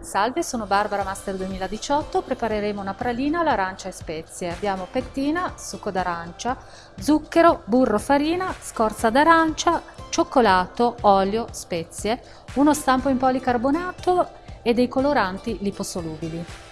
Salve, sono Barbara Master 2018, prepareremo una pralina all'arancia e spezie. Abbiamo pettina, succo d'arancia, zucchero, burro, farina, scorza d'arancia, cioccolato, olio, spezie, uno stampo in policarbonato e dei coloranti liposolubili.